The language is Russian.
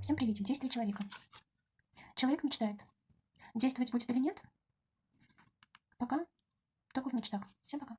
Всем привет! Действие человека. Человек мечтает. Действовать будет или нет? Пока только в мечтах. Всем пока.